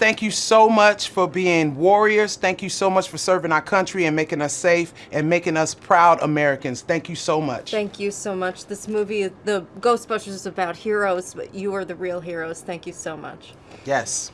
Thank you so much for being warriors. Thank you so much for serving our country and making us safe and making us proud Americans. Thank you so much. Thank you so much. This movie, the Ghostbusters, is about heroes, but you are the real heroes. Thank you so much. Yes.